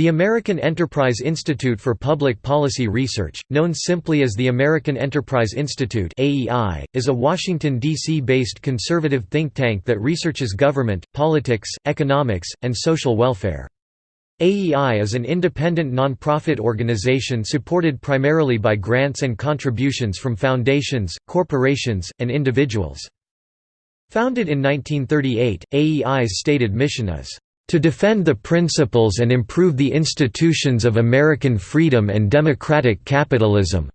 The American Enterprise Institute for Public Policy Research, known simply as the American Enterprise Institute (AEI), is a Washington D.C.-based conservative think tank that researches government, politics, economics, and social welfare. AEI is an independent nonprofit organization supported primarily by grants and contributions from foundations, corporations, and individuals. Founded in 1938, AEI's stated mission is to defend the principles and improve the institutions of American freedom and democratic capitalism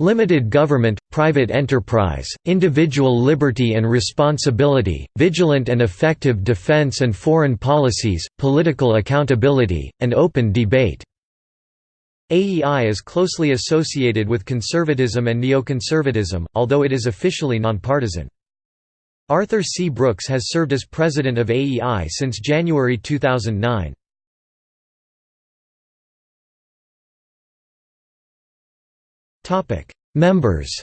limited government, private enterprise, individual liberty and responsibility, vigilant and effective defense and foreign policies, political accountability, and open debate." AEI is closely associated with conservatism and neoconservatism, although it is officially nonpartisan. Arthur C. Brooks has served as president of AEI since January 2009. Members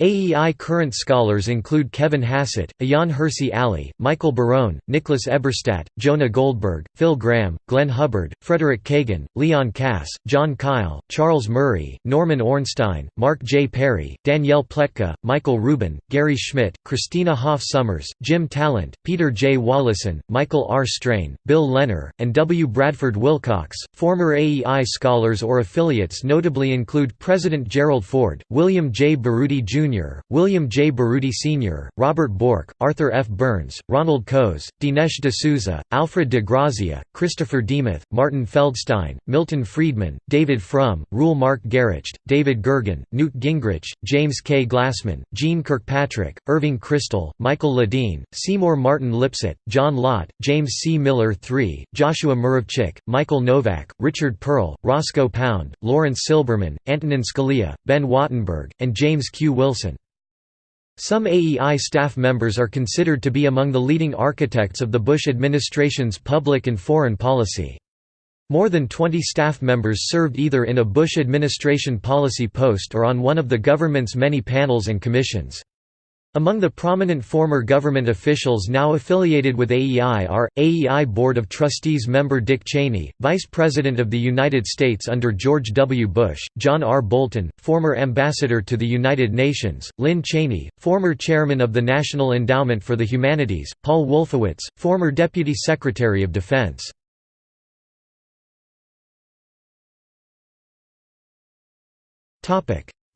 AEI current scholars include Kevin Hassett, Ayaan Hirsi Ali, Michael Barone, Nicholas Eberstadt, Jonah Goldberg, Phil Gramm, Glenn Hubbard, Frederick Kagan, Leon Kass, Jon Kyl, Charles Murray, Norman Ornstein, Mark J. Perry, Danielle Pletka, Michael Rubin, Gary Schmitt, Christina Hoff Sommers, Jim Talent, Peter J. Wallison, Michael R. Strain, Bill Leonard, and W. Bradford Wilcox. Former AEI scholars or affiliates notably include President Gerald Ford, William J. Baroody Jr. Jr., William J. Baroody Sr., Robert Bork, Arthur F. Burns, Ronald Coase, Dinesh D'Souza, Alfred de Grazia, Christopher Demuth, Martin Feldstein, Milton Friedman, David Frum, Reuel Mark Gerecht, David Gergen, Newt Gingrich, James K. Glassman, Jeane Kirkpatrick, Irving Kristol, Michael Ledeen, Seymour Martin Lipset, John Lott, James C. Miller III, Joshua Muravchik, Michael Novak, Richard Perle, Roscoe Pound, Laurence Silberman, Antonin Scalia, Ben Wattenberg, and James Q. Wilson Wilson. Some AEI staff members are considered to be among the leading architects of the Bush administration's public and foreign policy. More than 20 staff members served either in a Bush administration policy post or on one of the government's many panels and commissions. Among the prominent former government officials now affiliated with AEI are, AEI Board of Trustees member Dick Cheney, Vice President of the United States under George W. Bush, John R. Bolton, former Ambassador to the United Nations, Lynne Cheney, former Chairman of the National Endowment for the Humanities, Paul Wolfowitz, former Deputy Secretary of Defense.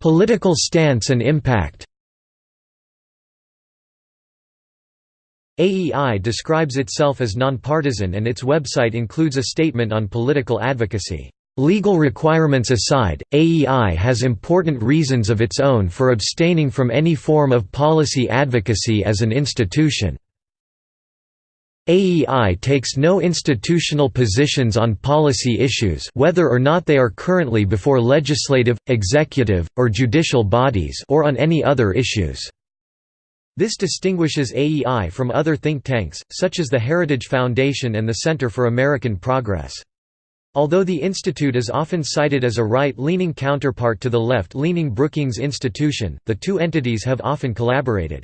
Political stance and impact AEI describes itself as nonpartisan and its website includes a statement on political advocacy. Legal requirements aside, AEI has important reasons of its own for abstaining from any form of policy advocacy as an institution. AEI takes no institutional positions on policy issues whether or not they are currently before legislative, executive, or judicial bodies or on any other issues. This distinguishes AEI from other think tanks, such as the Heritage Foundation and the Center for American Progress. Although the institute is often cited as a right-leaning counterpart to the left-leaning Brookings Institution, the two entities have often collaborated.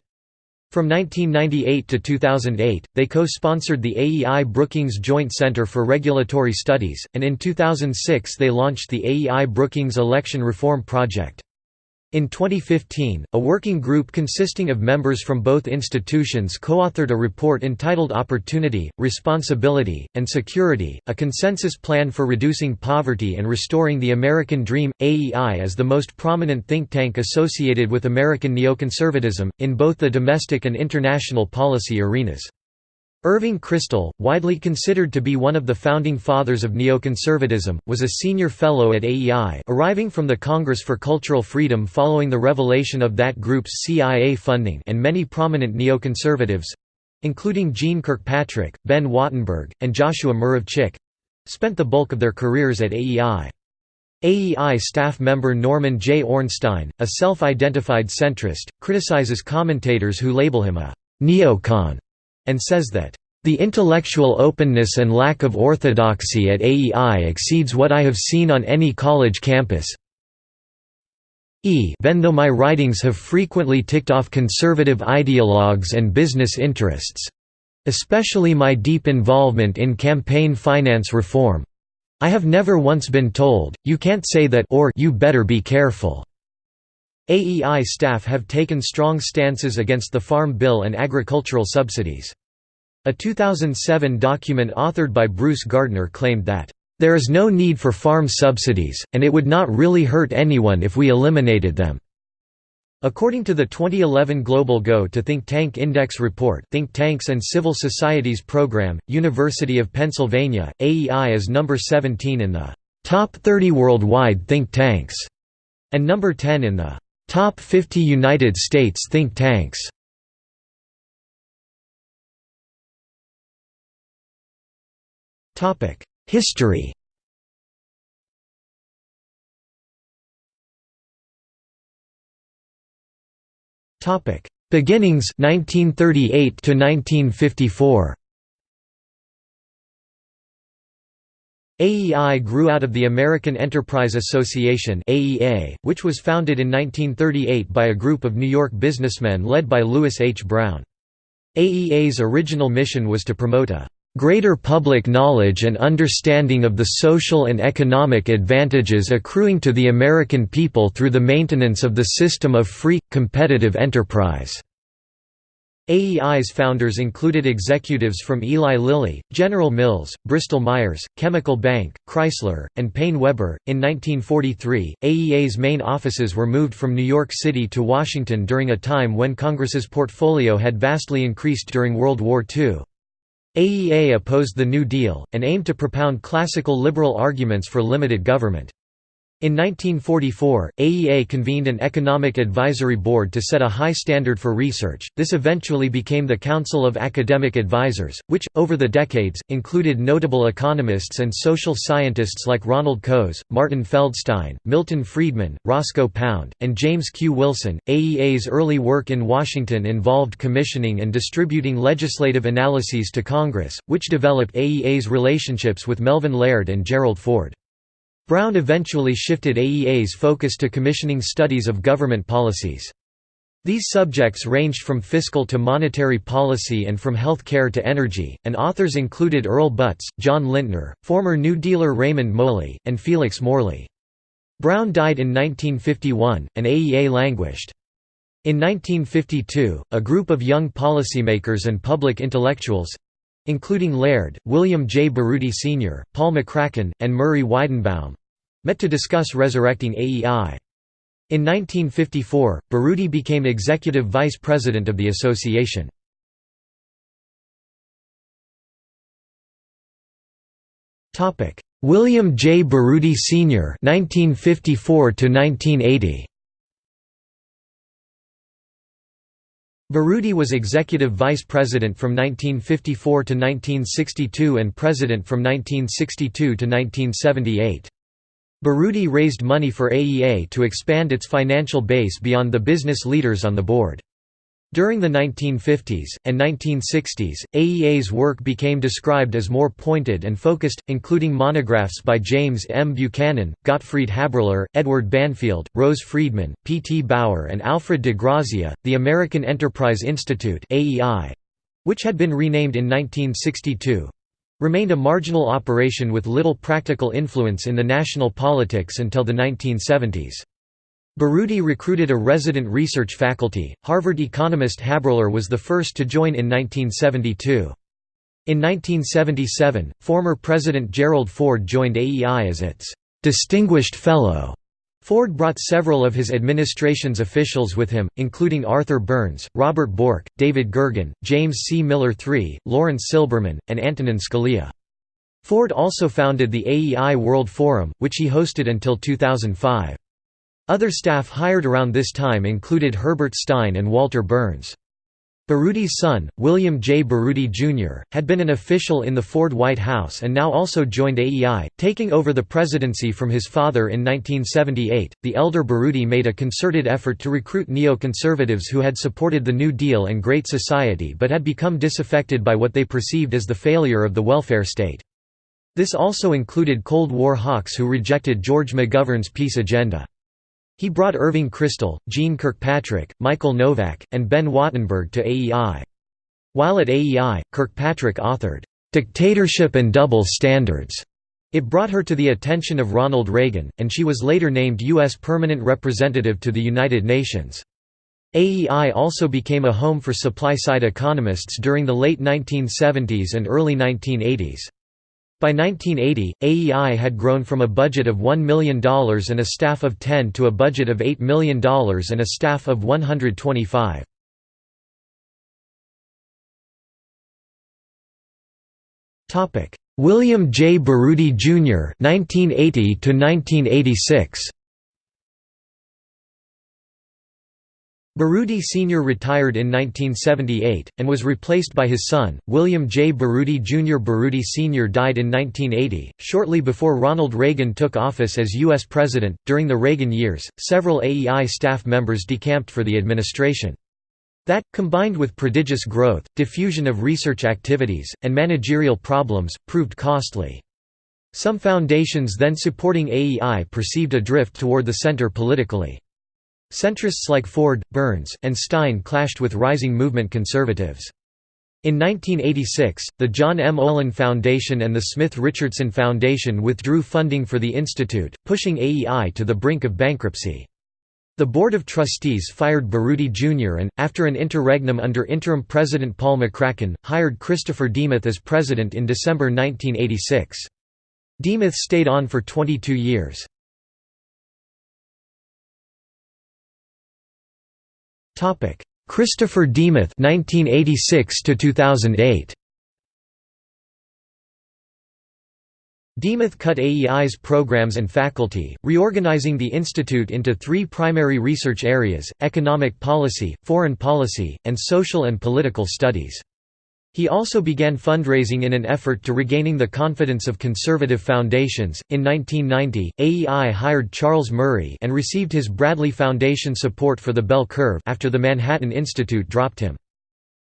From 1998 to 2008, they co-sponsored the AEI Brookings Joint Center for Regulatory Studies, and in 2006 they launched the AEI Brookings Election Reform Project. In 2015, a working group consisting of members from both institutions co-authored a report entitled Opportunity, Responsibility, and Security, a consensus plan for reducing poverty and restoring the American Dream. AEI is the most prominent think tank associated with American neoconservatism, in both the domestic and international policy arenas. Irving Kristol, widely considered to be one of the founding fathers of neoconservatism, was a senior fellow at AEI arriving from the Congress for Cultural Freedom following the revelation of that group's CIA funding and many prominent neoconservatives—including Jeane Kirkpatrick, Ben Wattenberg, and Joshua Muravchik—spent the bulk of their careers at AEI. AEI staff member Norman J. Ornstein, a self-identified centrist, criticizes commentators who label him a «neocon» and says that, "...the intellectual openness and lack of orthodoxy at AEI exceeds what I have seen on any college campus even though my writings have frequently ticked off conservative ideologues and business interests." especially my deep involvement in campaign finance reform. I have never once been told, you can't say that or you better be careful. AEI staff have taken strong stances against the Farm Bill and agricultural subsidies. A 2007 document authored by Bruce Gardner claimed that, "...there is no need for farm subsidies, and it would not really hurt anyone if we eliminated them." According to the 2011 Global Go to Think Tank Index report Think Tanks and Civil Societies Program, University of Pennsylvania, AEI is number 17 in the «top 30 worldwide think tanks» and number 10 in the «top 50 United States think tanks». History Topic: Beginnings 1938 to 1954. AEI grew out of the American Enterprise Association (AEA), which was founded in 1938 by a group of New York businessmen led by Lewis H. Brown. AEA's original mission was to promote a greater public knowledge and understanding of the social and economic advantages accruing to the American people through the maintenance of the system of free, competitive enterprise." AEI's founders included executives from Eli Lilly, General Mills, Bristol-Myers, Chemical Bank, Chrysler, and PaineWebber. In 1943, AEA's main offices were moved from New York City to Washington during a time when Congress's portfolio had vastly increased during World War II. AEA opposed the New Deal, and aimed to propound classical liberal arguments for limited government. In 1944, AEA convened an economic advisory board to set a high standard for research. This eventually became the Council of Academic Advisors, which, over the decades, included notable economists and social scientists like Ronald Coase, Martin Feldstein, Milton Friedman, Roscoe Pound, and James Q. Wilson. AEA's early work in Washington involved commissioning and distributing legislative analyses to Congress, which developed AEA's relationships with Melvin Laird and Gerald Ford. Brown eventually shifted AEA's focus to commissioning studies of government policies. These subjects ranged from fiscal to monetary policy and from health care to energy, and authors included Earl Butz, John Lintner, former New Dealer Raymond Moley, and Felix Morley. Brown died in 1951, and AEA languished. In 1952, a group of young policymakers and public intellectuals, including Laird, William J. Baroody Sr., Paul McCracken, and Murray Weidenbaum met to discuss resurrecting AEI. In 1954, Baroody became executive vice president of the association. William J. Baroody Sr. 1954 to 1980. Baroody was executive vice president from 1954 to 1962 and president from 1962 to 1978. Baroody raised money for AEA to expand its financial base beyond the business leaders on the board. During the 1950s, and 1960s, AEA's work became described as more pointed and focused, including monographs by James M. Buchanan, Gottfried Haberler, Edward Banfield, Rose Friedman, P. T. Bauer and Alfred de Grazia. The American Enterprise Institute which had been renamed in 1962, remained a marginal operation with little practical influence in the national politics until the 1970s. Baroody recruited a resident research faculty. Harvard economist Haberler was the first to join in 1972. In 1977, former President Gerald Ford joined AEI as its distinguished fellow. Ford brought several of his administration's officials with him, including Arthur Burns, Robert Bork, David Gergen, James C. Miller III, Laurence Silberman, and Antonin Scalia. Ford also founded the AEI World Forum, which he hosted until 2005. Other staff hired around this time included Herbert Stein and Walter Berns. Baroody's son, William J. Baroody Jr., had been an official in the Ford White House and now also joined AEI, taking over the presidency from his father in 1978. The elder Baroody made a concerted effort to recruit neoconservatives who had supported the New Deal and Great Society but had become disaffected by what they perceived as the failure of the welfare state. This also included Cold War hawks who rejected George McGovern's peace agenda. He brought Irving Kristol, Jeane Kirkpatrick, Michael Novak, and Ben Wattenberg to AEI. While at AEI, Kirkpatrick authored, "'Dictatorship and Double Standards' It brought her to the attention of Ronald Reagan, and she was later named U.S. Permanent Representative to the United Nations. AEI also became a home for supply-side economists during the late 1970s and early 1980s. By 1980, AEI had grown from a budget of $1 million and a staff of 10 to a budget of $8 million and a staff of 125. William J. Baroody, Jr. 1980 1986. Baroody Sr. retired in 1978, and was replaced by his son, William J. Baroody Jr. Baroody Sr. died in 1980, shortly before Ronald Reagan took office as U.S. President. During the Reagan years, several AEI staff members decamped for the administration. That, combined with prodigious growth, diffusion of research activities, and managerial problems, proved costly. Some foundations then supporting AEI perceived a drift toward the center politically. Centrists like Ford, Burns, and Stein clashed with rising movement conservatives. In 1986, the John M. Olin Foundation and the Smith Richardson Foundation withdrew funding for the institute, pushing AEI to the brink of bankruptcy. The Board of Trustees fired Baroody Jr. and, after an interregnum under interim President Paul McCracken, hired Christopher Demuth as president in December 1986. Demuth stayed on for 22 years. Topic: Christopher Demuth 1986 to 2008. Demuth cut AEI's programs and faculty, reorganizing the institute into three primary research areas, economic policy, foreign policy, and social and political studies. He also began fundraising in an effort to regaining the confidence of conservative foundations. In 1990, AEI hired Charles Murray and received his Bradley Foundation support for the bell curve after the Manhattan Institute dropped him.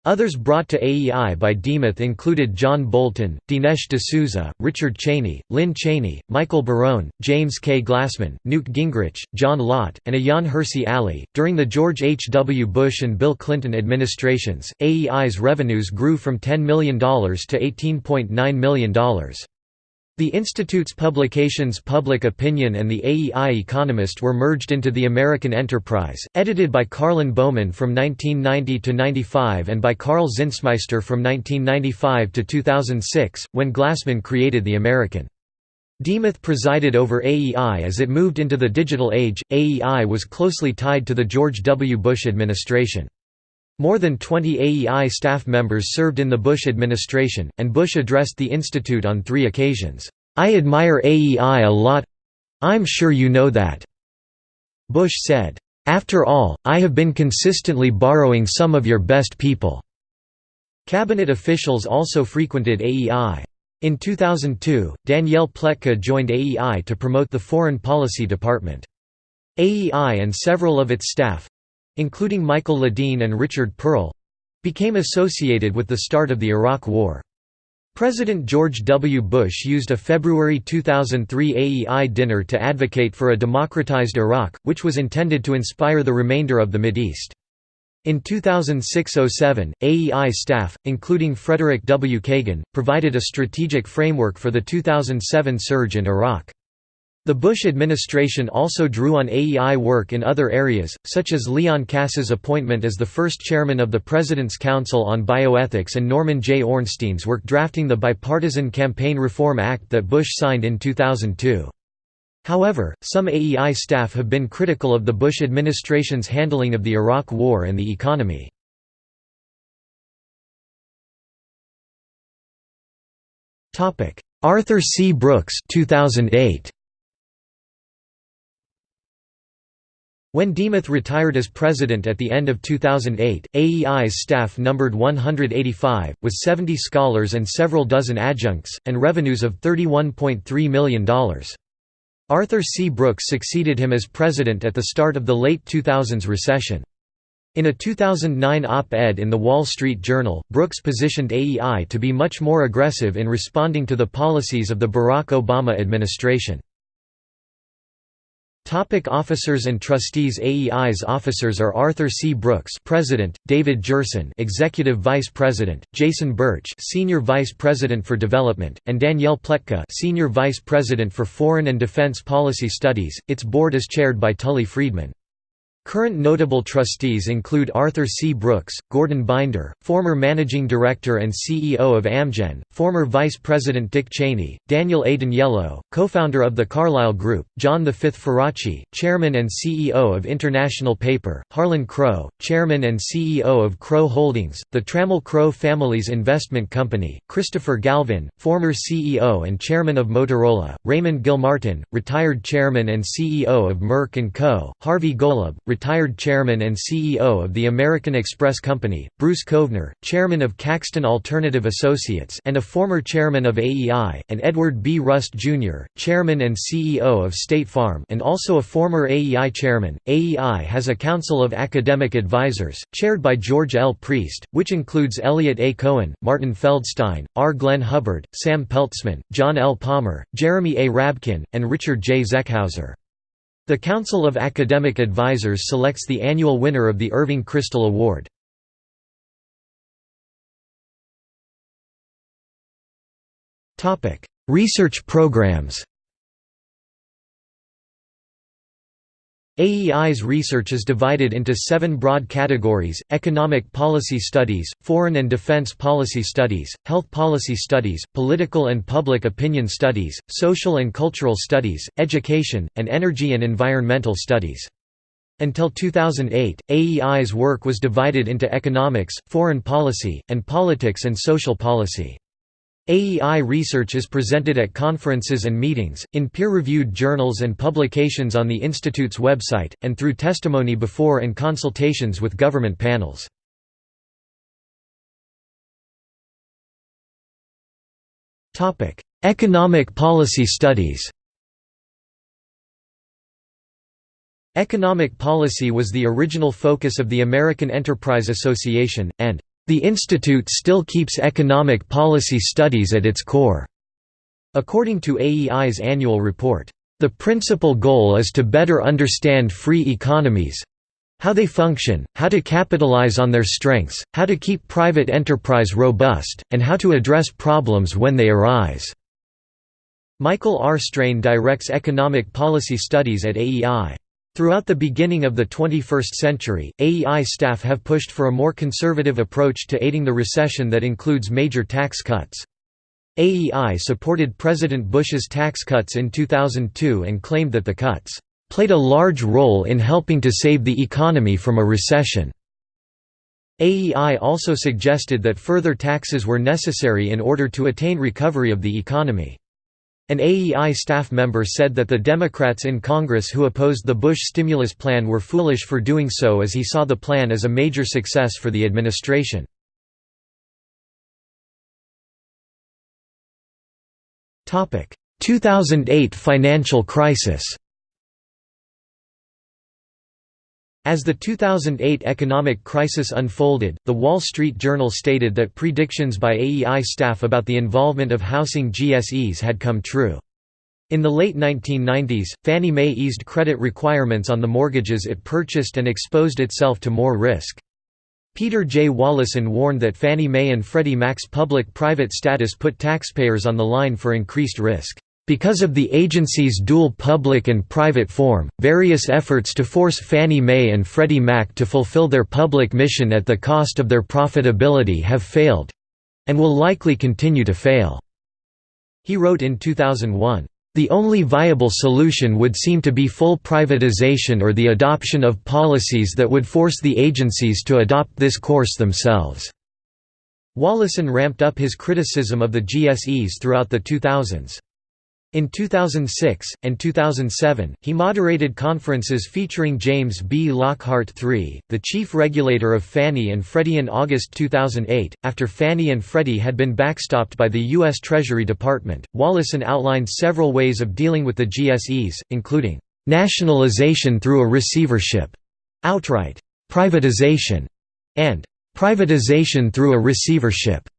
Others brought to AEI by Demuth included John Bolton, Dinesh D'Souza, Richard Cheney, Lynne Cheney, Michael Barone, James K. Glassman, Newt Gingrich, John Lott, and Ayaan Hirsi Ali. During the George H. W. Bush and Bill Clinton administrations, AEI's revenues grew from $10 million to $18.9 million. The Institute's publications Public Opinion and the AEI Economist were merged into the American Enterprise, edited by Karlyn Bowman from 1990 to 95 and by Karl Zinsmeister from 1995 to 2006, when Glassman created the American. Demuth presided over AEI as it moved into the digital age. AEI was closely tied to the George W. Bush administration. More than 20 AEI staff members served in the Bush administration, and Bush addressed the institute on three occasions. I admire AEI a lot I'm sure you know that. Bush said, After all, I have been consistently borrowing some of your best people. Cabinet officials also frequented AEI. In 2002, Danielle Pletka joined AEI to promote the Foreign Policy Department. AEI and several of its staff, including Michael Ledeen and Richard Perle became associated with the start of the Iraq War. President George W. Bush used a February 2003 AEI dinner to advocate for a democratized Iraq, which was intended to inspire the remainder of the Mideast. In 2006–07, AEI staff, including Frederick W. Kagan, provided a strategic framework for the 2007 surge in Iraq. The Bush administration also drew on AEI work in other areas, such as Leon Kass's appointment as the first chairman of the President's Council on Bioethics and Norman J. Ornstein's work drafting the Bipartisan Campaign Reform Act that Bush signed in 2002. However, some AEI staff have been critical of the Bush administration's handling of the Iraq War and the economy. Arthur C. Brooks 2008. When Demuth retired as president at the end of 2008, AEI's staff numbered 185, with 70 scholars and several dozen adjuncts, and revenues of $31.3 million. Arthur C. Brooks succeeded him as president at the start of the late 2000s recession. In a 2009 op-ed in The Wall Street Journal, Brooks positioned AEI to be much more aggressive in responding to the policies of the Barack Obama administration. Topic officers and trustees AEI's officers are Arthur C. Brooks President, David Gerson Executive Vice President, Jason Bertsch Senior Vice President for Development, and Danielle Pletka Senior Vice President for Foreign and Defense Policy Studies. Its board is chaired by Tully Friedman. Current notable trustees include Arthur C. Brooks, Gordon Binder, former managing director and CEO of Amgen, former Vice President Dick Cheney, Daniel A. D'Aniello, co-founder of the Carlyle Group, John V. Faraci, chairman and CEO of International Paper, Harlan Crow, chairman and CEO of Crow Holdings, the Trammell Crow Family's investment company, Christopher Galvin, former CEO and chairman of Motorola, Raymond Gilmartin, retired chairman and CEO of Merck & Co., Harvey Golub, retired chairman and CEO of the American Express Company, Bruce Kovner, chairman of Caxton Alternative Associates and a former chairman of AEI, and Edward B. Rust, Jr., chairman and CEO of State Farm and also a former AEI chairman. AEI has a council of academic advisors, chaired by George L. Priest, which includes Eliot A. Cohen, Martin Feldstein, R. Glenn Hubbard, Sam Peltzman, John L. Palmer, Jeremy A. Rabkin, and Richard J. Zeckhauser. The Council of Academic Advisors selects the annual winner of the Irving Kristol Award. Research programs AEI's research is divided into seven broad categories, economic policy studies, foreign and defense policy studies, health policy studies, political and public opinion studies, social and cultural studies, education, and energy and environmental studies. Until 2008, AEI's work was divided into economics, foreign policy, and politics and social policy. AEI research is presented at conferences and meetings, in peer-reviewed journals and publications on the Institute's website, and through testimony before and consultations with government panels. Economic policy studies Economic policy was the original focus of the American Enterprise Association, and the institute still keeps economic policy studies at its core. According to AEI's annual report, the principal goal is to better understand free economies how they function, how to capitalize on their strengths, how to keep private enterprise robust, and how to address problems when they arise." Michael R. Strain directs economic policy studies at AEI. Throughout the beginning of the 21st century, AEI staff have pushed for a more conservative approach to aiding the recession that includes major tax cuts. AEI supported President Bush's tax cuts in 2002 and claimed that the cuts played a large role in helping to save the economy from a recession. AEI also suggested that further taxes were necessary in order to attain recovery of the economy. An AEI staff member said that the Democrats in Congress who opposed the Bush stimulus plan were foolish for doing so as he saw the plan as a major success for the administration. Topic: 2008 financial crisis. As the 2008 economic crisis unfolded, The Wall Street Journal stated that predictions by AEI staff about the involvement of housing GSEs had come true. In the late 1990s, Fannie Mae eased credit requirements on the mortgages it purchased and exposed itself to more risk. Peter J. Wallison warned that Fannie Mae and Freddie Mac's public-private status put taxpayers on the line for increased risk. Because of the agency's dual public and private form, various efforts to force Fannie Mae and Freddie Mac to fulfill their public mission at the cost of their profitability have failed—and will likely continue to fail." He wrote in 2001. The only viable solution would seem to be full privatization or the adoption of policies that would force the agencies to adopt this course themselves." Wallison ramped up his criticism of the GSEs throughout the 2000s. In 2006, and 2007, he moderated conferences featuring James B. Lockhart III, the chief regulator of Fannie and Freddie in August 2008. After Fannie and Freddie had been backstopped by the U.S. Treasury Department, Wallison outlined several ways of dealing with the GSEs, including nationalization through a receivership, outright privatization, and privatization through a receivership.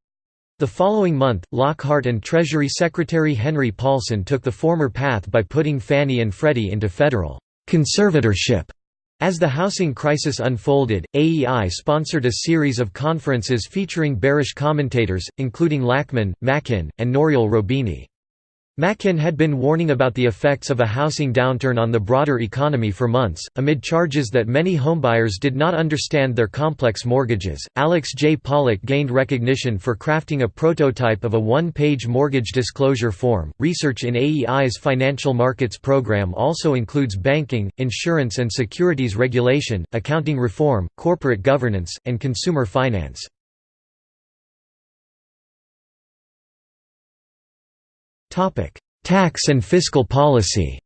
The following month, Lockhart and Treasury Secretary Henry Paulson took the former path by putting Fannie and Freddie into federal conservatorship. As the housing crisis unfolded, AEI sponsored a series of conferences featuring bearish commentators, including Lachman, Makin, and Nouriel Roubini. Makin had been warning about the effects of a housing downturn on the broader economy for months, amid charges that many homebuyers did not understand their complex mortgages. Alex J. Pollock gained recognition for crafting a prototype of a one page mortgage disclosure form. Research in AEI's financial markets program also includes banking, insurance and securities regulation, accounting reform, corporate governance, and consumer finance. Tax and fiscal policy.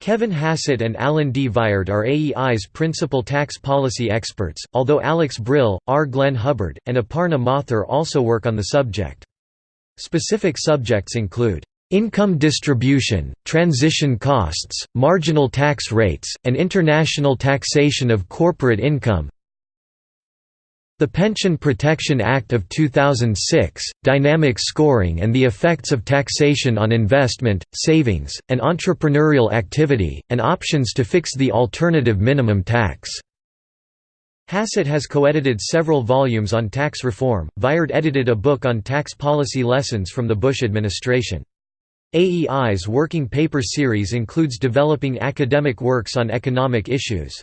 Kevin Hassett and Alan D. Viard are AEI's principal tax policy experts, although Alex Brill, R. Glenn Hubbard, and Aparna Mathur also work on the subject. Specific subjects include income distribution, transition costs, marginal tax rates, and international taxation of corporate income, the Pension Protection Act of 2006, dynamic scoring and the effects of taxation on investment, savings, and entrepreneurial activity, and options to fix the alternative minimum tax. Hassett has co-edited several volumes on tax reform. Viard edited a book on tax policy lessons from the Bush administration. AEI's working paper series includes developing academic works on economic issues.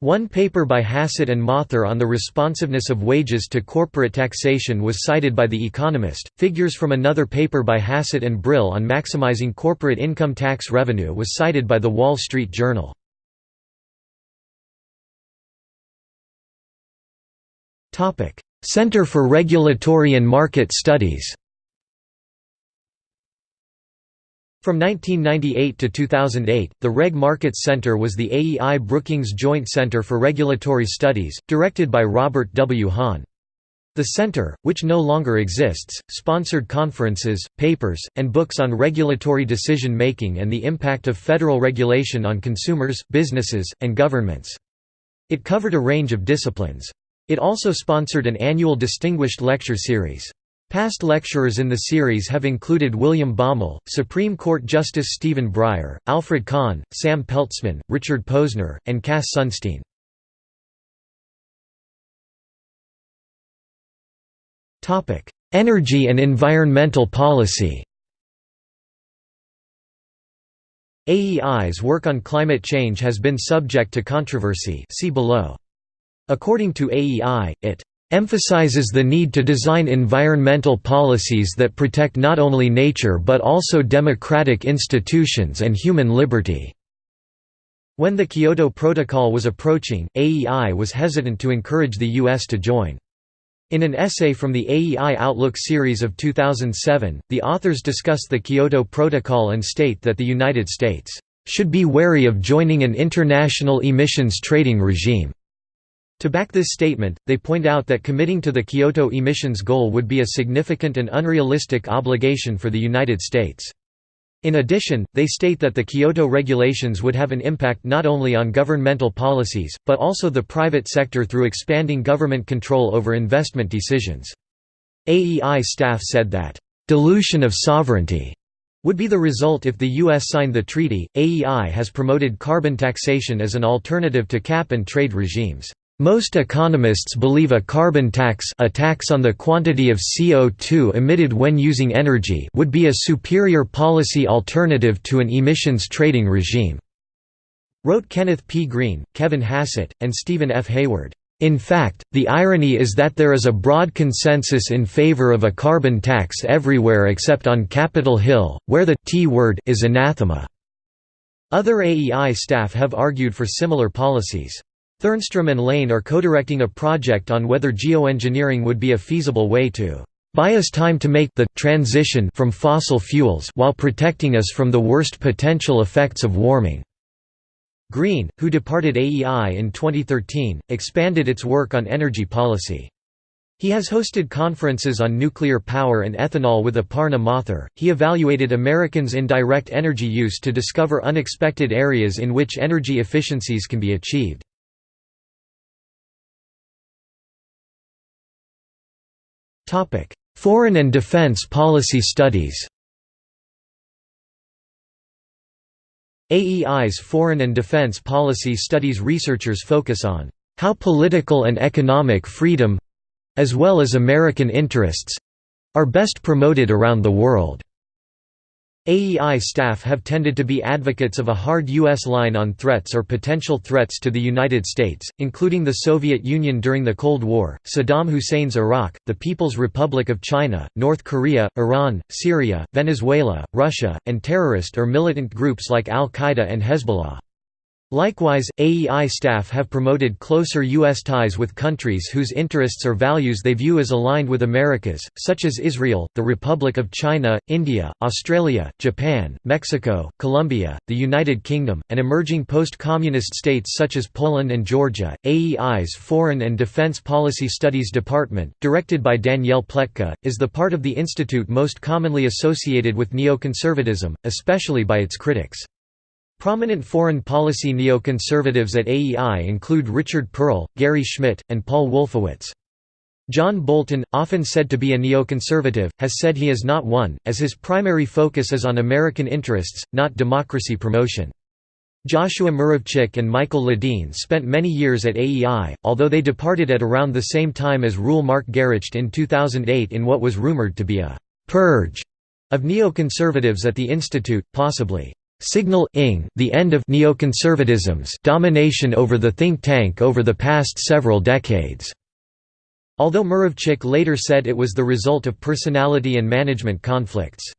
One paper by Hassett and Mathur on the responsiveness of wages to corporate taxation was cited by The Economist. Figures from another paper by Hassett and Brill on maximizing corporate income tax revenue was cited by The Wall Street Journal. Center for Regulatory and Market Studies From 1998 to 2008, the Reg Markets Center was the AEI Brookings Joint Center for Regulatory Studies, directed by Robert W. Hahn. The center, which no longer exists, sponsored conferences, papers, and books on regulatory decision-making and the impact of federal regulation on consumers, businesses, and governments. It covered a range of disciplines. It also sponsored an annual Distinguished Lecture Series. Past lecturers in the series have included William Baumol, Supreme Court Justice Stephen Breyer, Alfred Kahn, Sam Peltzman, Richard Posner, and Cass Sunstein. Energy and environmental policy AEI's work on climate change has been subject to controversy see below. According to AEI, it emphasizes the need to design environmental policies that protect not only nature but also democratic institutions and human liberty." When the Kyoto Protocol was approaching, AEI was hesitant to encourage the U.S. to join. In an essay from the AEI Outlook series of 2007, the authors discuss the Kyoto Protocol and state that the United States should be wary of joining an international emissions trading regime to back this statement, they point out that committing to the Kyoto emissions goal would be a significant and unrealistic obligation for the United States. In addition, they state that the Kyoto regulations would have an impact not only on governmental policies, but also the private sector through expanding government control over investment decisions. AEI staff said that, "...dilution of sovereignty." would be the result if the U.S. signed the treaty. AEI has promoted carbon taxation as an alternative to cap and trade regimes. Most economists believe a carbon tax a tax on the quantity of CO2 emitted when using energy would be a superior policy alternative to an emissions trading regime," wrote Kenneth P. Green, Kevin Hassett, and Stephen F. Hayward. In fact, the irony is that there is a broad consensus in favor of a carbon tax everywhere except on Capitol Hill, where the T word is anathema. Other AEI staff have argued for similar policies. Thernstrom and Lane are co-directing a project on whether geoengineering would be a feasible way to buy us time to make the transition from fossil fuels while protecting us from the worst potential effects of warming. Green, who departed AEI in 2013, expanded its work on energy policy. He has hosted conferences on nuclear power and ethanol with Aparna Mathur. He evaluated Americans' indirect energy use to discover unexpected areas in which energy efficiencies can be achieved. Topic: Foreign and defense policy studies. AEI's foreign and defense policy studies researchers focus on how political and economic freedom—as well as American interests—are best promoted around the world. AEI staff have tended to be advocates of a hard U.S. line on threats or potential threats to the United States, including the Soviet Union during the Cold War, Saddam Hussein's Iraq, the People's Republic of China, North Korea, Iran, Syria, Venezuela, Russia, and terrorist or militant groups like al-Qaeda and Hezbollah. Likewise, AEI staff have promoted closer U.S. ties with countries whose interests or values they view as aligned with America's, such as Israel, the Republic of China, India, Australia, Japan, Mexico, Colombia, the United Kingdom, and emerging post-communist states such as Poland and Georgia. AEI's Foreign and Defense Policy Studies Department, directed by Danielle Pletka, is the part of the institute most commonly associated with neoconservatism, especially by its critics. Prominent foreign policy neoconservatives at AEI include Richard Perle, Gary Schmitt, and Paul Wolfowitz. John Bolton, often said to be a neoconservative, has said he is not one, as his primary focus is on American interests, not democracy promotion. Joshua Muravchik and Michael Ledeen spent many years at AEI, although they departed at around the same time as Reuel Mark Gerecht in 2008 in what was rumored to be a «purge» of neoconservatives at the institute, possibly signaling the end of neoconservatism's domination over the think tank over the past several decades. Although Muravchik later said it was the result of personality and management conflicts.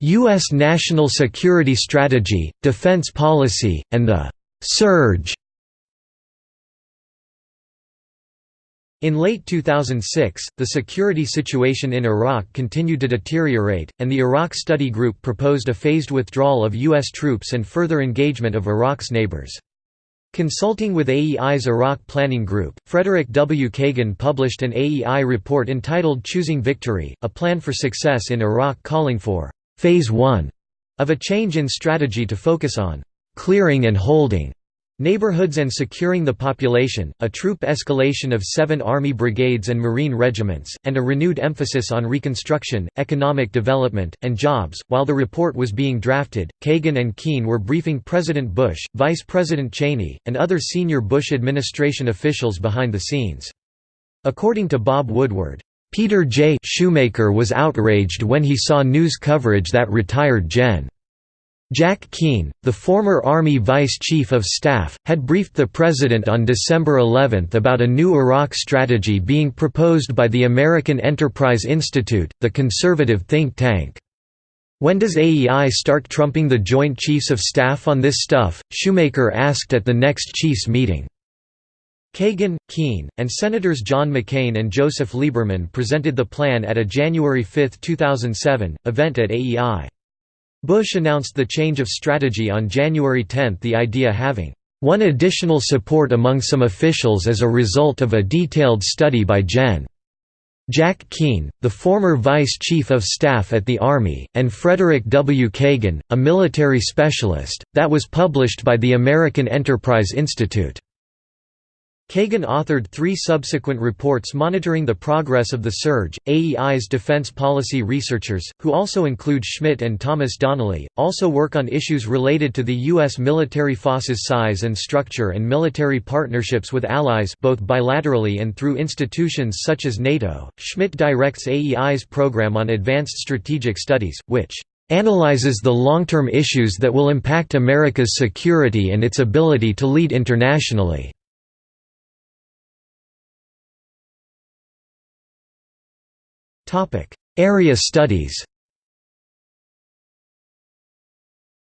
U.S. national security strategy, defense policy, and the «surge» In late 2006, the security situation in Iraq continued to deteriorate, and the Iraq Study Group proposed a phased withdrawal of U.S. troops and further engagement of Iraq's neighbors. Consulting with AEI's Iraq Planning Group, Frederick W. Kagan published an AEI report entitled Choosing Victory, a plan for success in Iraq calling for «Phase 1» of a change in strategy to focus on «clearing and holding» Neighborhoods and securing the population, a troop escalation of seven Army brigades and Marine regiments, and a renewed emphasis on reconstruction, economic development, and jobs. While the report was being drafted, Kagan and Keane were briefing President Bush, Vice President Cheney, and other senior Bush administration officials behind the scenes. According to Bob Woodward, Peter J. Schoomaker was outraged when he saw news coverage that retired Gen. Jack Keane, the former Army Vice Chief of Staff, had briefed the President on December 11 about a new Iraq strategy being proposed by the American Enterprise Institute, the conservative think tank. When does AEI start trumping the Joint Chiefs of Staff on this stuff? Schoomaker asked at the next Chiefs meeting. Kagan, Keane, and Senators John McCain and Joseph Lieberman presented the plan at a January 5, 2007, event at AEI. Bush announced the change of strategy on January 10 the idea having one additional support among some officials as a result of a detailed study by Gen. Jack Keane, the former Vice Chief of Staff at the Army, and Frederick W. Kagan, a military specialist, that was published by the American Enterprise Institute. Kagan authored three subsequent reports monitoring the progress of the surge. AEI's defense policy researchers, who also include Schmitt and Thomas Donnelly, also work on issues related to the U.S. military forces size and structure and military partnerships with allies both bilaterally and through institutions such as NATO. Schmitt directs AEI's program on advanced strategic studies, which analyzes the long-term issues that will impact America's security and its ability to lead internationally. Area studies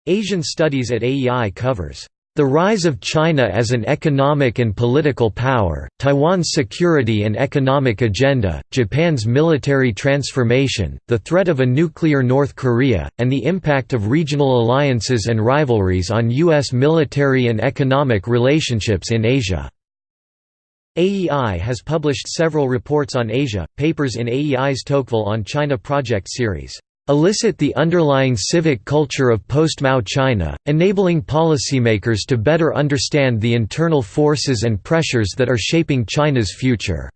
Asian Studies at AEI covers the rise of China as an economic and political power, Taiwan's security and economic agenda, Japan's military transformation, the threat of a nuclear North Korea, and the impact of regional alliances and rivalries on U.S. military and economic relationships in Asia. AEI has published several reports on Asia, papers in AEI's Tocqueville on China project series, "...elicit the underlying civic culture of post-Mao China, enabling policymakers to better understand the internal forces and pressures that are shaping China's future."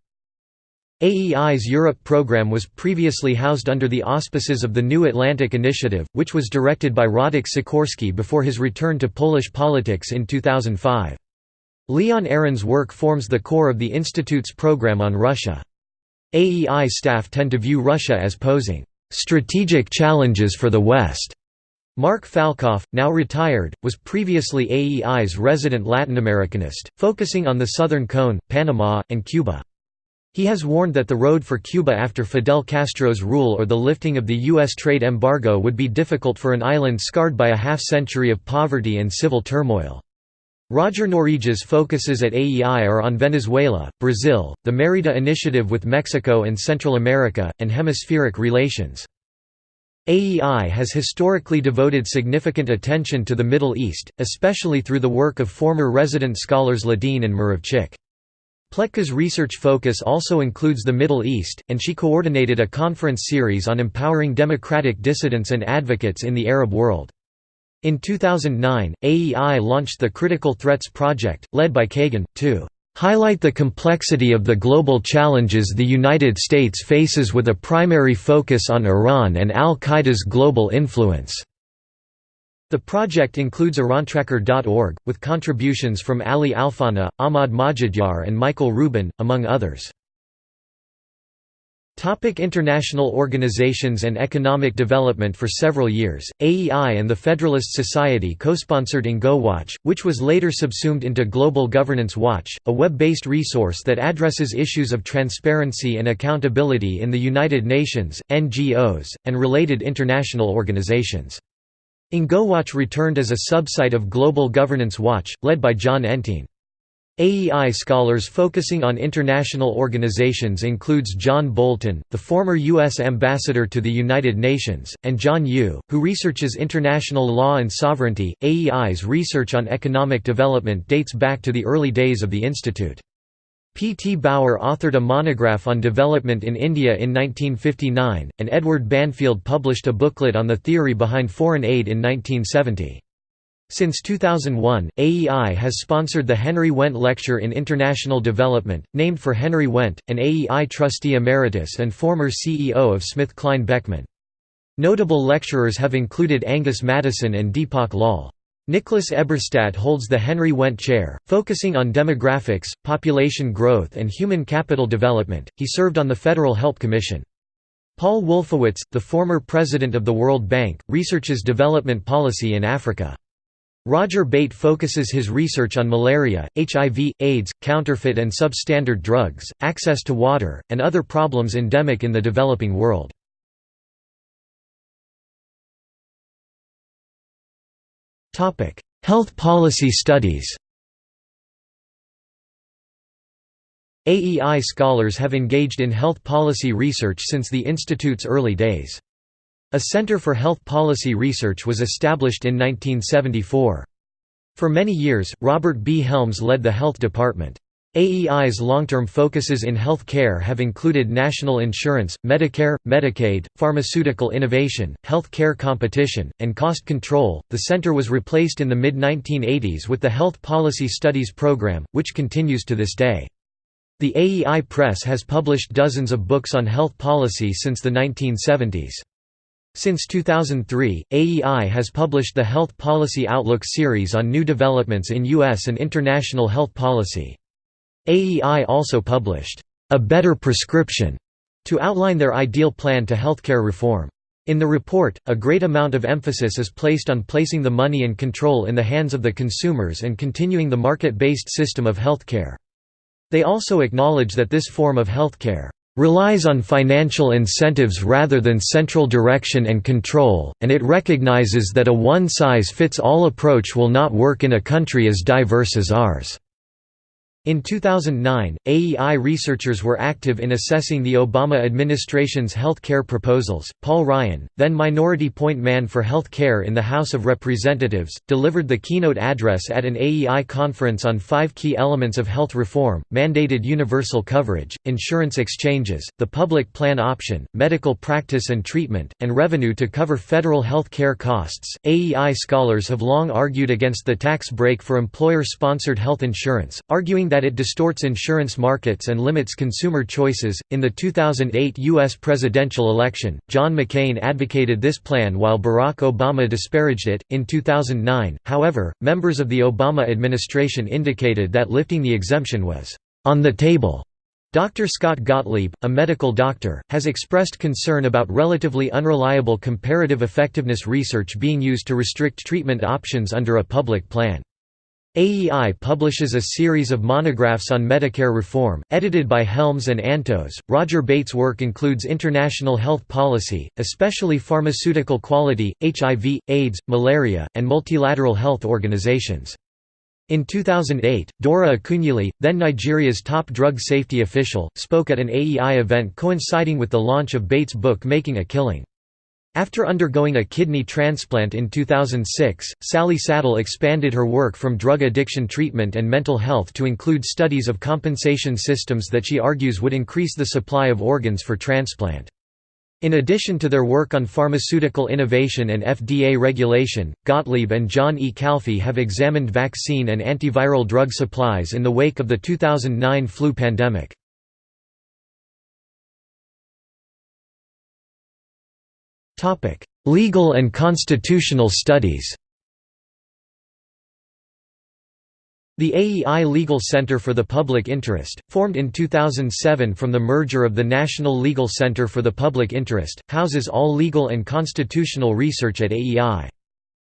AEI's Europe program was previously housed under the auspices of the New Atlantic Initiative, which was directed by Radek Sikorski before his return to Polish politics in 2005. Leon Aron's work forms the core of the Institute's program on Russia. AEI staff tend to view Russia as posing strategic challenges for the West. Mark Falcoff, now retired, was previously AEI's resident Latin Americanist, focusing on the Southern Cone, Panama, and Cuba. He has warned that the road for Cuba after Fidel Castro's rule or the lifting of the U.S. trade embargo would be difficult for an island scarred by a half-century of poverty and civil turmoil. Roger Noriega's focuses at AEI are on Venezuela, Brazil, the Merida Initiative with Mexico and Central America, and hemispheric relations. AEI has historically devoted significant attention to the Middle East, especially through the work of former resident scholars Ledeen and Muravchik. Pletka's research focus also includes the Middle East, and she coordinated a conference series on empowering democratic dissidents and advocates in the Arab world. In 2009, AEI launched the Critical Threats Project, led by Kagan, to highlight the complexity of the global challenges the United States faces with a primary focus on Iran and al-Qaeda's global influence." The project includes Irantracker.org, with contributions from Ali Alfoneh, Ahmad Majidyar and Michael Rubin, among others. Topic international organizations and economic development For several years, AEI and the Federalist Society co-sponsored NGOWatch, which was later subsumed into Global Governance Watch, a web-based resource that addresses issues of transparency and accountability in the United Nations, NGOs, and related international organizations. NGOWatch returned as a subsite of Global Governance Watch, led by Jon Entine. AEI scholars focusing on international organizations includes John Bolton, the former U.S. ambassador to the United Nations, and John Yoo, who researches international law and sovereignty. AEI's research on economic development dates back to the early days of the institute. P. T. Bauer authored a monograph on development in India in 1959, and Edward Banfield published a booklet on the theory behind foreign aid in 1970. Since 2001, AEI has sponsored the Henry Wendt Lecture in International Development, named for Henry Wendt, an AEI trustee emeritus and former CEO of Smith, SmithKline Beckman. Notable lecturers have included Angus Maddison and Deepak Lal. Nicholas Eberstadt holds the Henry Wendt Chair, focusing on demographics, population growth and human capital development. He served on the Federal Help Commission. Paul Wolfowitz, the former president of the World Bank, researches development policy in Africa. Roger Bate focuses his research on malaria, HIV, AIDS, counterfeit and substandard drugs, access to water, and other problems endemic in the developing world. Health policy studies AEI scholars have engaged in health policy research since the Institute's early days. A Center for Health Policy Research was established in 1974. For many years, Robert B. Helms led the health department. AEI's long-term focuses in health care have included national insurance, Medicare, Medicaid, pharmaceutical innovation, health care competition, and cost control. The center was replaced in the mid-1980s with the Health Policy Studies program, which continues to this day. The AEI Press has published dozens of books on health policy since the 1970s. Since 2003, AEI has published the Health Policy Outlook series on new developments in U.S. and international health policy. AEI also published, "...a better prescription", to outline their ideal plan to healthcare reform. In the report, a great amount of emphasis is placed on placing the money and control in the hands of the consumers and continuing the market-based system of healthcare. They also acknowledge that this form of healthcare relies on financial incentives rather than central direction and control, and it recognizes that a one-size-fits-all approach will not work in a country as diverse as ours. In 2009, AEI researchers were active in assessing the Obama administration's health care proposals. Paul Ryan, then Minority Point Man for Health Care in the House of Representatives, delivered the keynote address at an AEI conference on five key elements of health reform mandated universal coverage, insurance exchanges, the public plan option, medical practice and treatment, and revenue to cover federal health care costs. AEI scholars have long argued against the tax break for employer sponsored health insurance, arguing that that it distorts insurance markets and limits consumer choices. In the 2008 U.S. presidential election, John McCain advocated this plan while Barack Obama disparaged it. In 2009, however, members of the Obama administration indicated that lifting the exemption was on the table. Dr. Scott Gottlieb, a medical doctor, has expressed concern about relatively unreliable comparative effectiveness research being used to restrict treatment options under a public plan. AEI publishes a series of monographs on Medicare reform, edited by Helms and Antos. Roger Bate's work includes international health policy, especially pharmaceutical quality, HIV, AIDS, malaria, and multilateral health organizations. In 2008, Dora Akunyili, then Nigeria's top drug safety official, spoke at an AEI event coinciding with the launch of Bate's book Making a Killing. After undergoing a kidney transplant in 2006, Sally Satel expanded her work from drug addiction treatment and mental health to include studies of compensation systems that she argues would increase the supply of organs for transplant. In addition to their work on pharmaceutical innovation and FDA regulation, Gottlieb and John E. Calfee have examined vaccine and antiviral drug supplies in the wake of the 2009 flu pandemic. Topic: Legal and constitutional studies. The AEI Legal Center for the Public Interest, formed in 2007 from the merger of the National Legal Center for the Public Interest, houses all legal and constitutional research at AEI.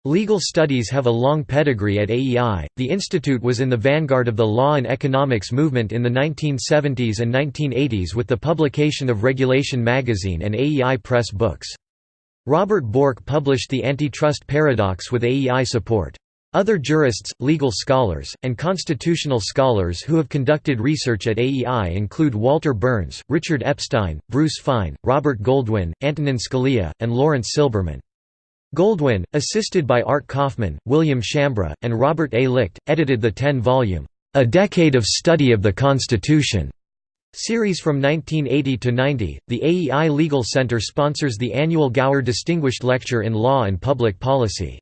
Legal studies have a long pedigree at AEI. The institute was in the vanguard of the law and economics movement in the 1970s and 1980s with the publication of Regulation magazine and AEI Press books. Robert Bork published The Antitrust Paradox with AEI support. Other jurists, legal scholars, and constitutional scholars who have conducted research at AEI include Walter Berns, Richard Epstein, Bruce Fein, Robert Goldwin, Antonin Scalia, and Laurence Silberman. Goldwin, assisted by Art Kaufman, William Shambra, and Robert A. Licht, edited the ten-volume, A Decade of Study of the Constitution Series from 1980 to 90, the AEI Legal Center sponsors the annual Gauer Distinguished Lecture in Law and Public Policy.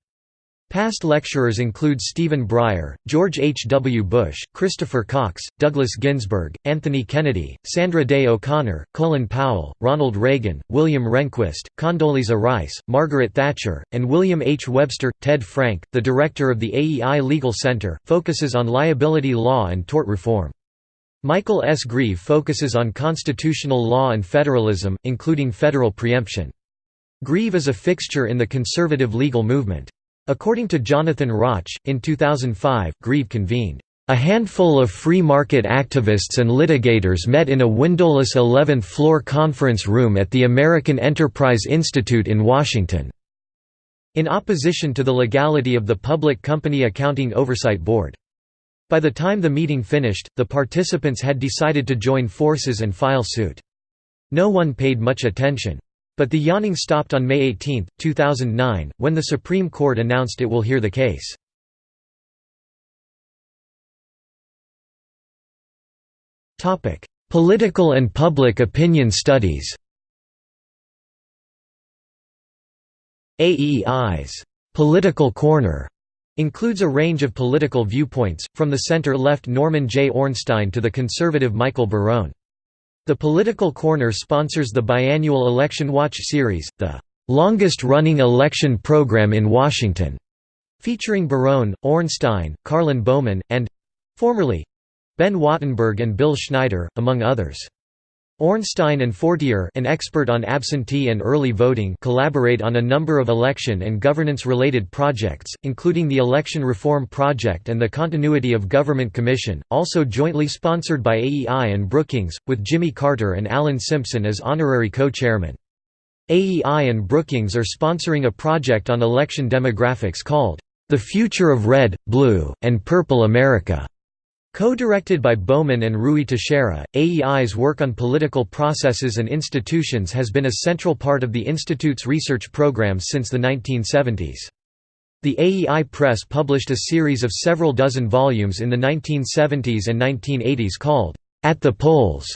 Past lecturers include Stephen Breyer, George H. W. Bush, Christopher Cox, Douglas Ginsburg, Anthony Kennedy, Sandra Day O'Connor, Colin Powell, Ronald Reagan, William Rehnquist, Condoleezza Rice, Margaret Thatcher, and William H. Webster. Ted Frank, the director of the AEI Legal Center, focuses on liability law and tort reform. Michael S. Greve focuses on constitutional law and federalism, including federal preemption. Greve is a fixture in the conservative legal movement. According to Jonathan Rauch, in 2005, Greve convened, "...a handful of free market activists and litigators met in a windowless 11th-floor conference room at the American Enterprise Institute in Washington." in opposition to the legality of the Public Company Accounting Oversight Board. By the time the meeting finished, the participants had decided to join forces and file suit. No one paid much attention. But the yawning stopped on May 18, 2009, when the Supreme Court announced it will hear the case. Political and public opinion studies AEI's «Political Corner» Includes a range of political viewpoints, from the center-left Norman J. Ornstein to the conservative Michael Barone. The Political Corner sponsors the biannual Election Watch series, the longest-running election program in Washington, featuring Barone, Ornstein, Karlyn Bowman, and—formerly—Ben Wattenberg and Bill Schneider, among others. Ornstein and Fortier an expert on absentee and early voting collaborate on a number of election and governance-related projects, including the Election Reform Project and the Continuity of Government Commission, also jointly sponsored by AEI and Brookings, with Jimmy Carter and Alan Simpson as honorary co-chairman. AEI and Brookings are sponsoring a project on election demographics called, "...the Future of Red, Blue, and Purple America." Co-directed by Bowman and Ruy Teixeira, AEI's work on political processes and institutions has been a central part of the Institute's research programs since the 1970s. The AEI Press published a series of several dozen volumes in the 1970s and 1980s called, At the Polls.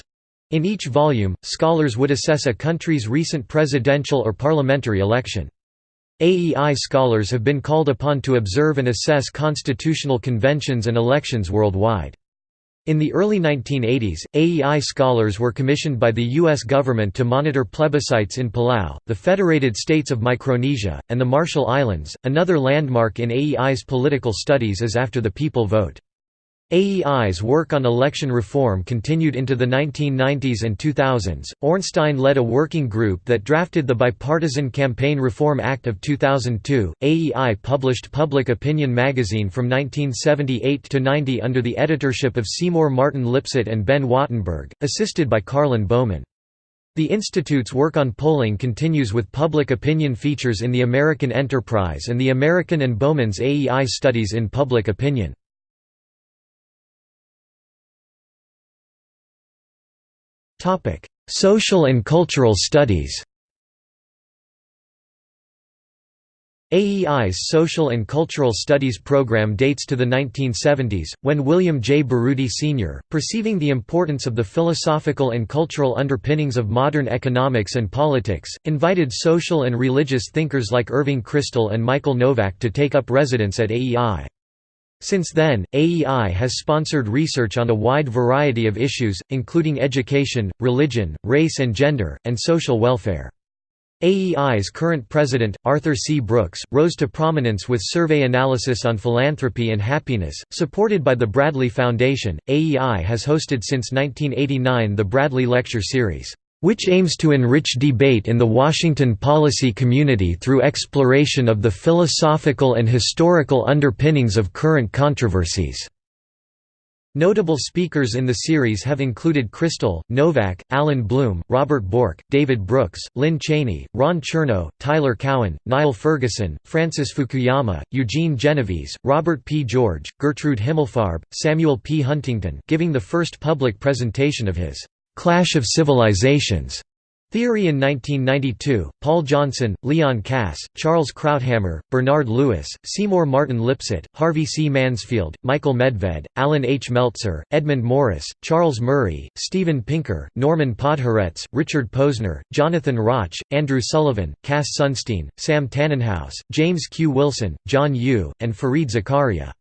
In each volume, scholars would assess a country's recent presidential or parliamentary election. AEI scholars have been called upon to observe and assess constitutional conventions and elections worldwide. In the early 1980s, AEI scholars were commissioned by the U.S. government to monitor plebiscites in Palau, the Federated States of Micronesia, and the Marshall Islands. Another landmark in AEI's political studies is After the People Vote. AEI's work on election reform continued into the 1990s and 2000s. Ornstein led a working group that drafted the Bipartisan Campaign Reform Act of 2002. AEI published Public Opinion magazine from 1978 to 90 under the editorship of Seymour Martin Lipset and Ben Wattenberg, assisted by Karlyn Bowman. The Institute's work on polling continues with public opinion features in the American Enterprise and the American and Bowman's AEI studies in public opinion. Social and cultural studies AEI's Social and Cultural Studies program dates to the 1970s, when William J. Baroody Sr., perceiving the importance of the philosophical and cultural underpinnings of modern economics and politics, invited social and religious thinkers like Irving Kristol and Michael Novak to take up residence at AEI. Since then, AEI has sponsored research on a wide variety of issues, including education, religion, race and gender, and social welfare. AEI's current president, Arthur C. Brooks, rose to prominence with survey analysis on philanthropy and happiness, supported by the Bradley Foundation. AEI has hosted since 1989 the Bradley Lecture Series which aims to enrich debate in the Washington policy community through exploration of the philosophical and historical underpinnings of current controversies. Notable speakers in the series have included Kristol, Novak, Allan Bloom, Robert Bork, David Brooks, Lynne Cheney, Ron Chernow, Tyler Cowen, Niall Ferguson, Francis Fukuyama, Eugene Genovese, Robert P. George, Gertrude Himmelfarb, Samuel P. Huntington giving the first public presentation of his «Clash of Civilizations» theory in 1992, Paul Johnson, Leon Kass, Charles Krauthammer, Bernard Lewis, Seymour Martin Lipset, Harvey C. Mansfield, Michael Medved, Allan H. Meltzer, Edmund Morris, Charles Murray, Steven Pinker, Norman Podhoretz, Richard Posner, Jonathan Rauch, Andrew Sullivan, Cass Sunstein, Sam Tanenhaus, James Q. Wilson, John Yoo, and Fareed Zakaria.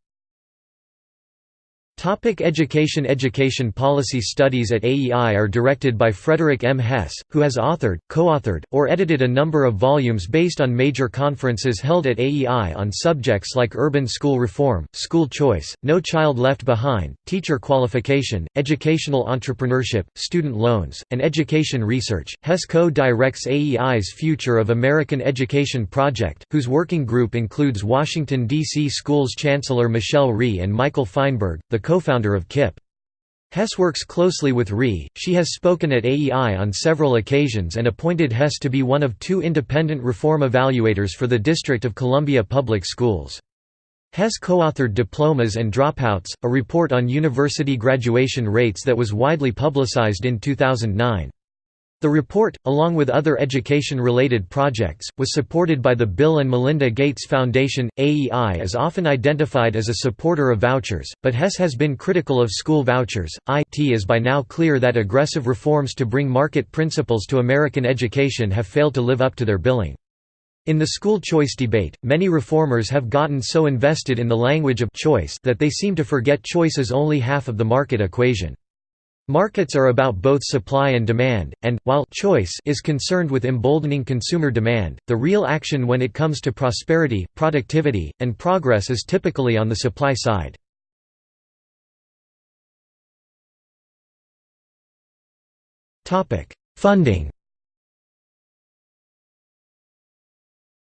Topic education Education policy studies at AEI are directed by Frederick M. Hess, who has authored, co-authored, or edited a number of volumes based on major conferences held at AEI on subjects like urban school reform, school choice, No Child Left Behind, teacher qualification, educational entrepreneurship, student loans, and education research. Hess co-directs AEI's Future of American Education project, whose working group includes Washington, D.C. Schools Chancellor Michelle Rhee and Michael Feinberg, the co-founder of KIPP. Hess works closely with Rhee, she has spoken at AEI on several occasions and appointed Hess to be one of two independent reform evaluators for the District of Columbia Public Schools. Hess co-authored Diplomas and Dropouts, a report on university graduation rates that was widely publicized in 2009. The report, along with other education-related projects, was supported by the Bill and Melinda Gates Foundation. AEI is often identified as a supporter of vouchers, but Hess has been critical of school vouchers. IT is by now clear that aggressive reforms to bring market principles to American education have failed to live up to their billing. In the school choice debate, many reformers have gotten so invested in the language of choice that they seem to forget choice is only half of the market equation. Markets are about both supply and demand, and, while choice is concerned with emboldening consumer demand, the real action when it comes to prosperity, productivity, and progress is typically on the supply side. Funding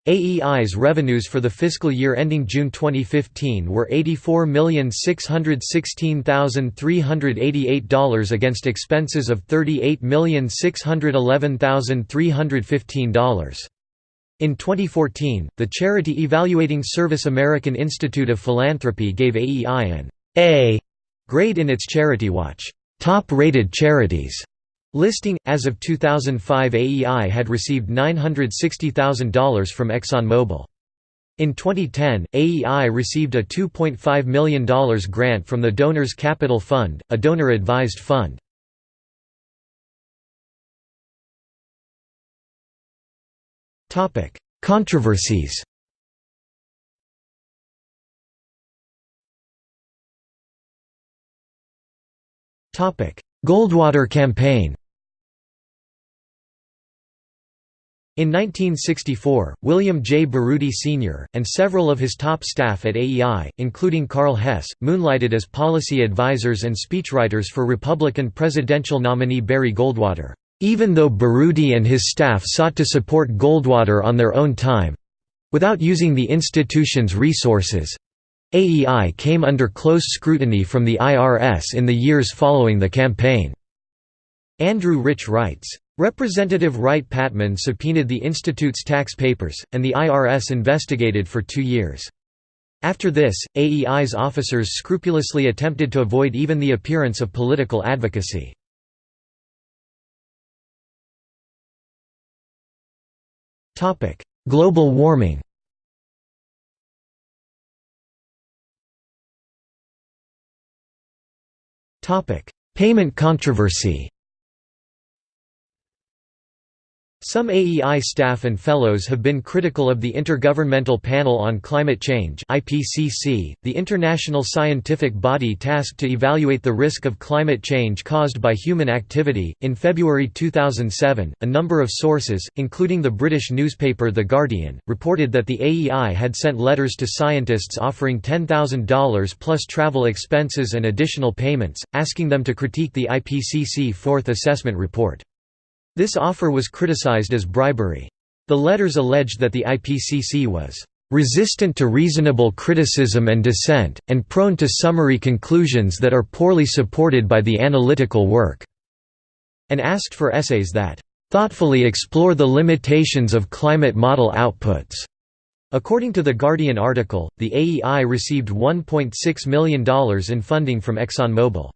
AEI's revenues for the fiscal year ending June 2015 were $84,616,388 against expenses of $38,611,315. In 2014, the charity evaluating service American Institute of Philanthropy gave AEI an A grade in its Charity Watch top-rated charities Listing As of 2005, AEI had received $960,000 from ExxonMobil. In 2010, AEI received a $2.5 million grant from the Donors Capital Fund, a donor-advised fund. Controversies Goldwater campaign In 1964, William J. Baroody Sr., and several of his top staff at AEI, including Karl Hess, moonlighted as policy advisors and speechwriters for Republican presidential nominee Barry Goldwater. Even though Baroody and his staff sought to support Goldwater on their own time—without using the institution's resources—AEI came under close scrutiny from the IRS in the years following the campaign. Andrew Rich writes, Representative Wright Patman subpoenaed the Institute's tax papers, and the IRS investigated for two years. After this, AEI's officers scrupulously attempted to avoid even the appearance of political advocacy. Global warming Payment controversy Some AEI staff and fellows have been critical of the Intergovernmental Panel on Climate Change (IPCC), the international scientific body tasked to evaluate the risk of climate change caused by human activity. In February 2007, a number of sources, including the British newspaper The Guardian, reported that the AEI had sent letters to scientists offering $10,000 plus travel expenses and additional payments, asking them to critique the IPCC Fourth Assessment Report. This offer was criticized as bribery. The letters alleged that the IPCC was resistant to reasonable criticism and dissent, and prone to summary conclusions that are poorly supported by the analytical work", and asked for essays that "...thoughtfully explore the limitations of climate model outputs." According to the Guardian article, the AEI received $1.6 million in funding from ExxonMobil.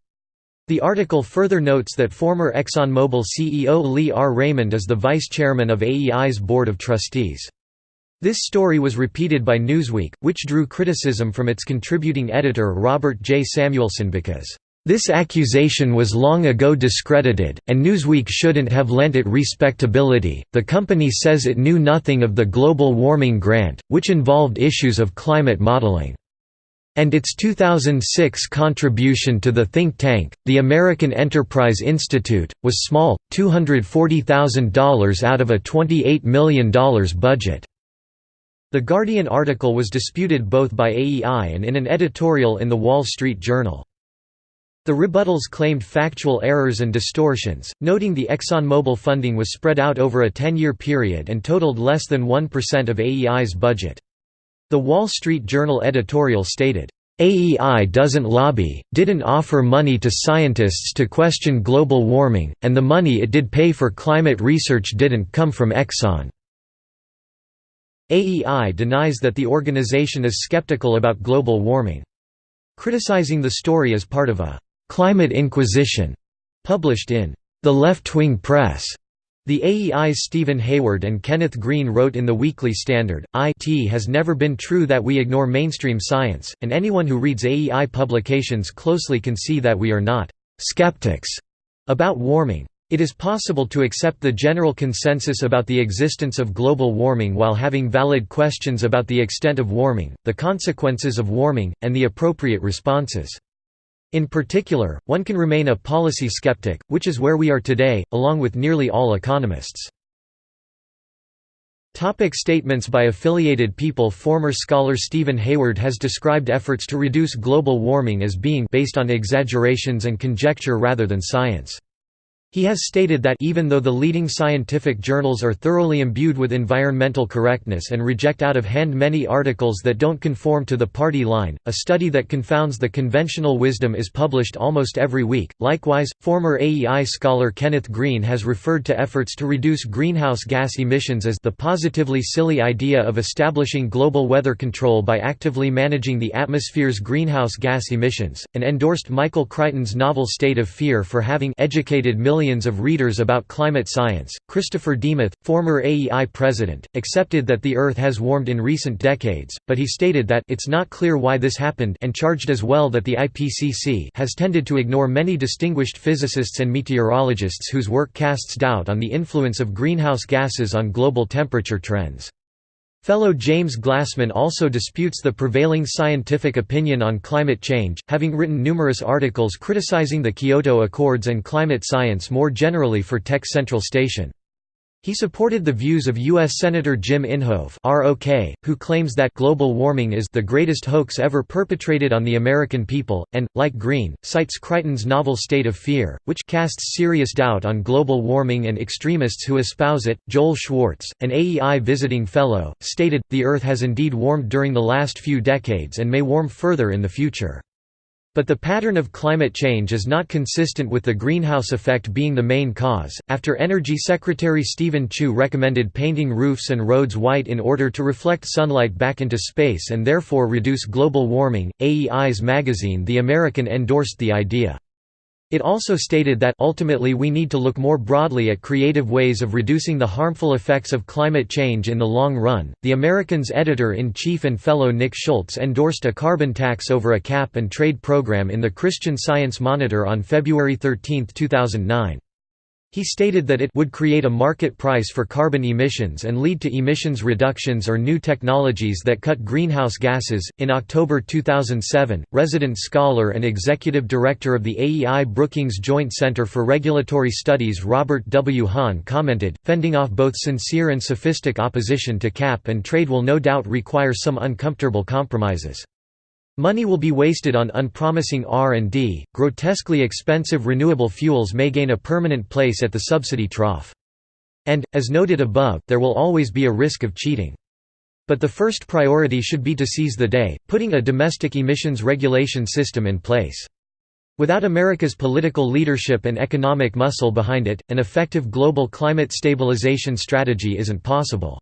The article further notes that former ExxonMobil CEO Lee R. Raymond is the vice chairman of AEI's board of trustees. This story was repeated by Newsweek, which drew criticism from its contributing editor Robert J. Samuelson because, "...this accusation was long ago discredited, and Newsweek shouldn't have lent it respectability. The company says it knew nothing of the global warming grant, which involved issues of climate modeling." And its 2006 contribution to the think tank, the American Enterprise Institute, was small, $240,000 out of a $28 million budget. The Guardian article was disputed both by AEI and in an editorial in The Wall Street Journal. The rebuttals claimed factual errors and distortions, noting the ExxonMobil funding was spread out over a 10-year period and totaled less than 1% of AEI's budget. The Wall Street Journal editorial stated, AEI doesn't lobby, didn't offer money to scientists to question global warming, and the money it did pay for climate research didn't come from Exxon. AEI denies that the organization is skeptical about global warming. Criticizing the story as part of a «climate inquisition» published in «The Left-Wing Press» The AEI's Stephen Hayward and Kenneth Green wrote in the Weekly Standard, IT has never been true that we ignore mainstream science, and anyone who reads AEI publications closely can see that we are not «skeptics» about warming. It is possible to accept the general consensus about the existence of global warming while having valid questions about the extent of warming, the consequences of warming, and the appropriate responses. In particular, one can remain a policy skeptic, which is where we are today, along with nearly all economists. Topic statements by affiliated people Former scholar Stephen Hayward has described efforts to reduce global warming as being based on exaggerations and conjecture rather than science. He has stated that even though the leading scientific journals are thoroughly imbued with environmental correctness and reject out of hand many articles that don't conform to the party line, a study that confounds the conventional wisdom is published almost every week. Likewise, former AEI scholar Kenneth Green has referred to efforts to reduce greenhouse gas emissions as the positively silly idea of establishing global weather control by actively managing the atmosphere's greenhouse gas emissions, and endorsed Michael Crichton's novel State of Fear for having educated millions millions of readers about climate science. Christopher Demuth, former AEI president, accepted that the Earth has warmed in recent decades, but he stated that it's not clear why this happened and charged as well that the IPCC has tended to ignore many distinguished physicists and meteorologists whose work casts doubt on the influence of greenhouse gases on global temperature trends. Fellow James Glassman also disputes the prevailing scientific opinion on climate change, having written numerous articles criticizing the Kyoto Accords and climate science more generally for Tech Central Station. He supported the views of U.S. Senator Jim Inhofe ROK, who claims that global warming is the greatest hoax ever perpetrated on the American people, and, like Green, cites Crichton's novel State of Fear, which casts serious doubt on global warming and extremists who espouse it. Joel Schwartz, an AEI visiting fellow, stated, The Earth has indeed warmed during the last few decades and may warm further in the future. But the pattern of climate change is not consistent with the greenhouse effect being the main cause. After Energy Secretary Steven Chu recommended painting roofs and roads white in order to reflect sunlight back into space and therefore reduce global warming, AEI's magazine The American endorsed the idea. It also stated that ultimately we need to look more broadly at creative ways of reducing the harmful effects of climate change in the long run. The American's editor in chief and fellow Nick Schulz endorsed a carbon tax over a cap and trade program in the Christian Science Monitor on February 13, 2009. He stated that it would create a market price for carbon emissions and lead to emissions reductions or new technologies that cut greenhouse gases. In October 2007, resident scholar and executive director of the AEI Brookings Joint Center for Regulatory Studies Robert W. Hahn commented, fending off both sincere and sophistic opposition to cap and trade will no doubt require some uncomfortable compromises. Money will be wasted on unpromising R&D, grotesquely expensive renewable fuels may gain a permanent place at the subsidy trough. And, as noted above, there will always be a risk of cheating. But the first priority should be to seize the day, putting a domestic emissions regulation system in place. Without America's political leadership and economic muscle behind it, an effective global climate stabilization strategy isn't possible.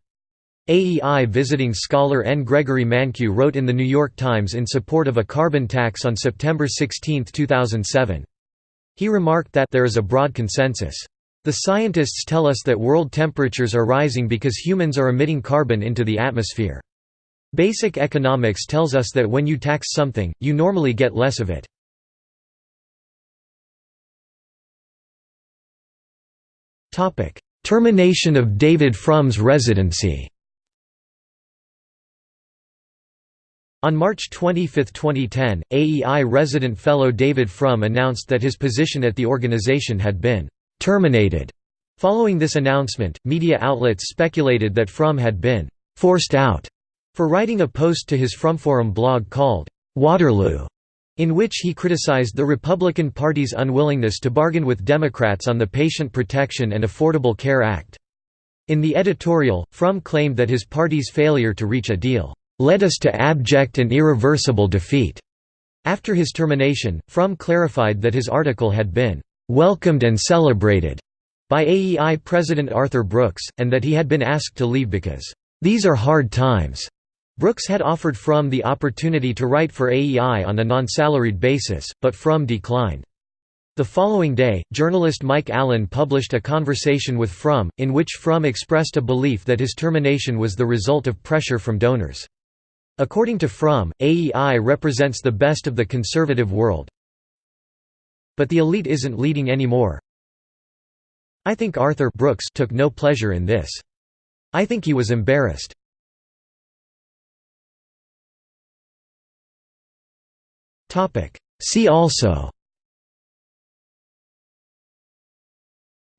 AEI visiting scholar N. Gregory Mankiw wrote in The New York Times in support of a carbon tax on September 16, 2007. He remarked that there is a broad consensus. The scientists tell us that world temperatures are rising because humans are emitting carbon into the atmosphere. Basic economics tells us that when you tax something, you normally get less of it. Termination of David Frum's residency On March 25, 2010, AEI resident fellow David Frum announced that his position at the organization had been «terminated». Following this announcement, media outlets speculated that Frum had been «forced out» for writing a post to his Frumforum blog called «Waterloo», in which he criticized the Republican Party's unwillingness to bargain with Democrats on the Patient Protection and Affordable Care Act. In the editorial, Frum claimed that his party's failure to reach a deal led us to abject and irreversible defeat. After his termination, Frum clarified that his article had been welcomed and celebrated by AEI President Arthur Brooks, and that he had been asked to leave because, "...these are hard times." Brooks had offered Frum the opportunity to write for AEI on a non-salaried basis, but Frum declined. The following day, journalist Mike Allen published a conversation with Frum, in which Frum expressed a belief that his termination was the result of pressure from donors. According to Frum, AEI represents the best of the conservative world. But the elite isn't leading anymore. I think Arthur Brooks took no pleasure in this. I think he was embarrassed. See also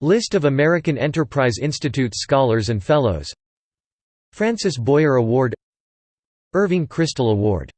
List of American Enterprise Institute Scholars and Fellows Francis Boyer Award Irving Kristol Award